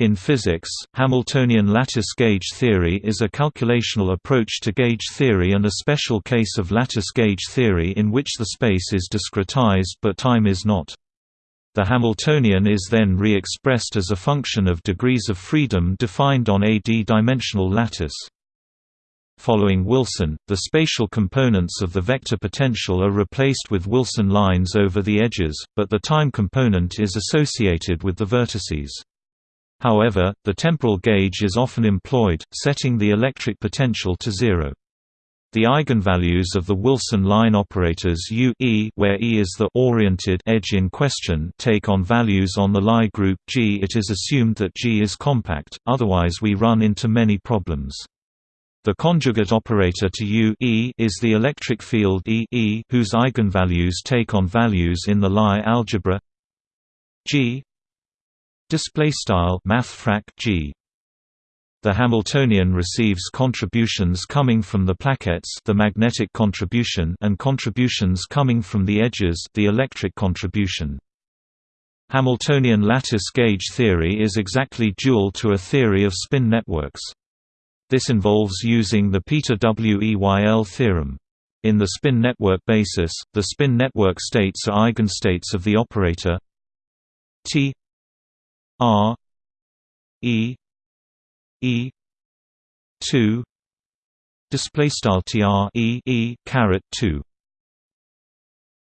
In physics, Hamiltonian lattice gauge theory is a calculational approach to gauge theory and a special case of lattice gauge theory in which the space is discretized but time is not. The Hamiltonian is then re-expressed as a function of degrees of freedom defined on a d-dimensional lattice. Following Wilson, the spatial components of the vector potential are replaced with Wilson lines over the edges, but the time component is associated with the vertices. However, the temporal gauge is often employed, setting the electric potential to zero. The eigenvalues of the Wilson line operators U e, where E is the oriented edge in question take on values on the Lie group G. It is assumed that G is compact, otherwise we run into many problems. The conjugate operator to U e is the electric field E, e whose eigenvalues take on values in the Lie algebra G Display style mathfrak G. The Hamiltonian receives contributions coming from the plaquettes, the magnetic contribution, and contributions coming from the edges, the electric contribution. Hamiltonian lattice gauge theory is exactly dual to a theory of spin networks. This involves using the Peter Weyl theorem. In the spin network basis, the spin network states are eigenstates of the operator T R E E two display style tr e e caret two